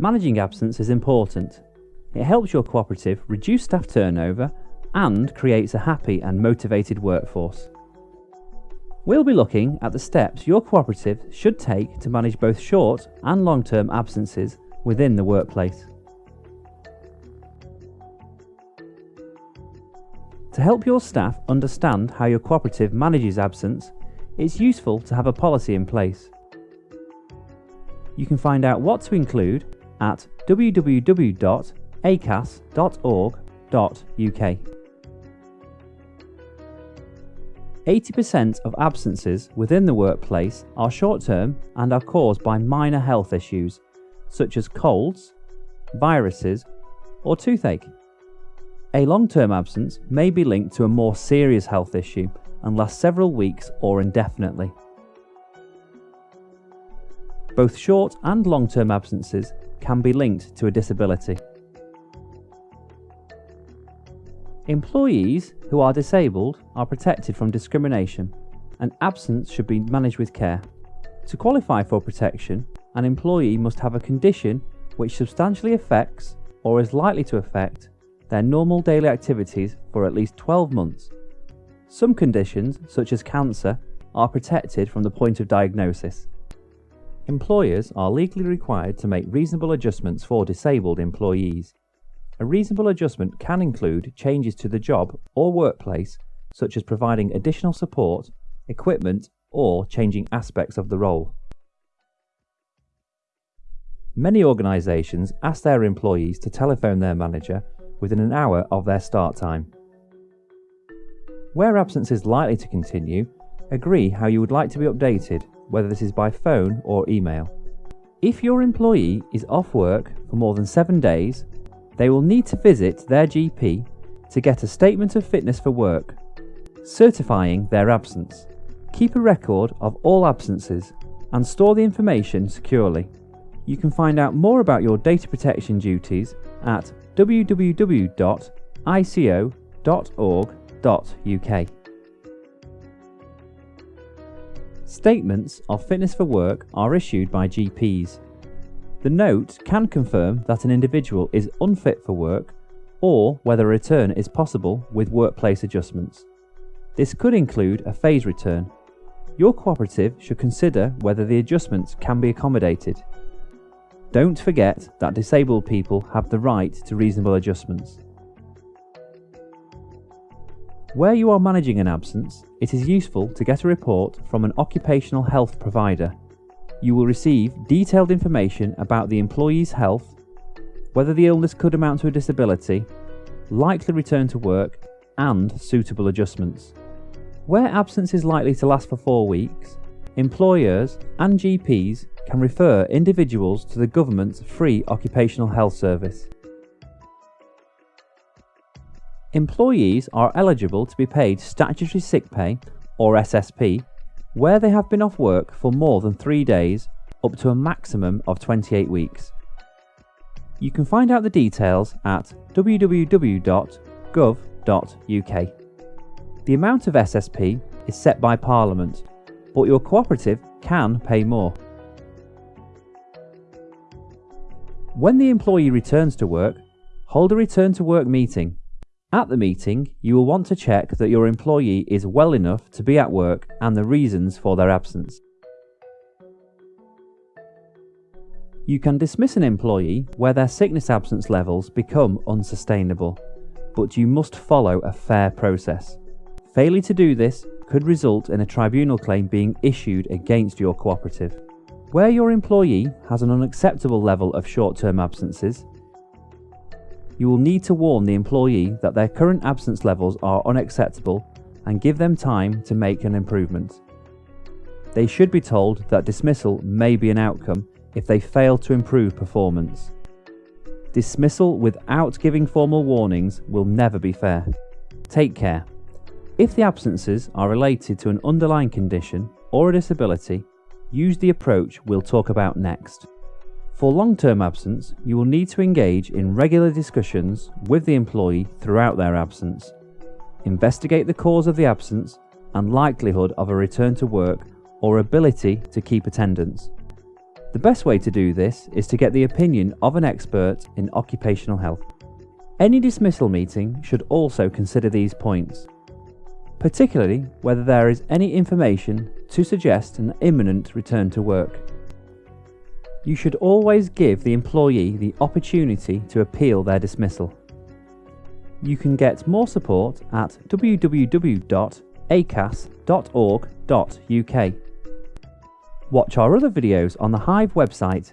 Managing absence is important. It helps your cooperative reduce staff turnover and creates a happy and motivated workforce. We'll be looking at the steps your cooperative should take to manage both short and long term absences within the workplace. To help your staff understand how your cooperative manages absence, it's useful to have a policy in place. You can find out what to include at www.acas.org.uk. 80% of absences within the workplace are short term and are caused by minor health issues, such as colds, viruses, or toothache. A long term absence may be linked to a more serious health issue and last several weeks or indefinitely. Both short and long term absences can be linked to a disability. Employees who are disabled are protected from discrimination and absence should be managed with care. To qualify for protection, an employee must have a condition which substantially affects or is likely to affect their normal daily activities for at least 12 months. Some conditions, such as cancer, are protected from the point of diagnosis. Employers are legally required to make reasonable adjustments for disabled employees. A reasonable adjustment can include changes to the job or workplace, such as providing additional support, equipment, or changing aspects of the role. Many organisations ask their employees to telephone their manager within an hour of their start time. Where absence is likely to continue, agree how you would like to be updated, whether this is by phone or email. If your employee is off work for more than seven days, they will need to visit their GP to get a statement of fitness for work, certifying their absence. Keep a record of all absences and store the information securely. You can find out more about your data protection duties at www.ico.org.uk. Statements of fitness for work are issued by GPs. The note can confirm that an individual is unfit for work or whether a return is possible with workplace adjustments. This could include a phase return. Your cooperative should consider whether the adjustments can be accommodated. Don't forget that disabled people have the right to reasonable adjustments. Where you are managing an absence, it is useful to get a report from an occupational health provider you will receive detailed information about the employee's health, whether the illness could amount to a disability, likely return to work, and suitable adjustments. Where absence is likely to last for four weeks, employers and GPs can refer individuals to the government's free occupational health service. Employees are eligible to be paid statutory sick pay, or SSP, where they have been off work for more than three days, up to a maximum of 28 weeks. You can find out the details at www.gov.uk. The amount of SSP is set by Parliament, but your cooperative can pay more. When the employee returns to work, hold a return to work meeting at the meeting, you will want to check that your employee is well enough to be at work and the reasons for their absence. You can dismiss an employee where their sickness absence levels become unsustainable, but you must follow a fair process. Failure to do this could result in a tribunal claim being issued against your cooperative. Where your employee has an unacceptable level of short term absences, you will need to warn the employee that their current absence levels are unacceptable and give them time to make an improvement. They should be told that dismissal may be an outcome if they fail to improve performance. Dismissal without giving formal warnings will never be fair. Take care. If the absences are related to an underlying condition or a disability, use the approach we'll talk about next. For long term absence, you will need to engage in regular discussions with the employee throughout their absence. Investigate the cause of the absence and likelihood of a return to work or ability to keep attendance. The best way to do this is to get the opinion of an expert in occupational health. Any dismissal meeting should also consider these points, particularly whether there is any information to suggest an imminent return to work. You should always give the employee the opportunity to appeal their dismissal. You can get more support at www.acas.org.uk. Watch our other videos on the Hive website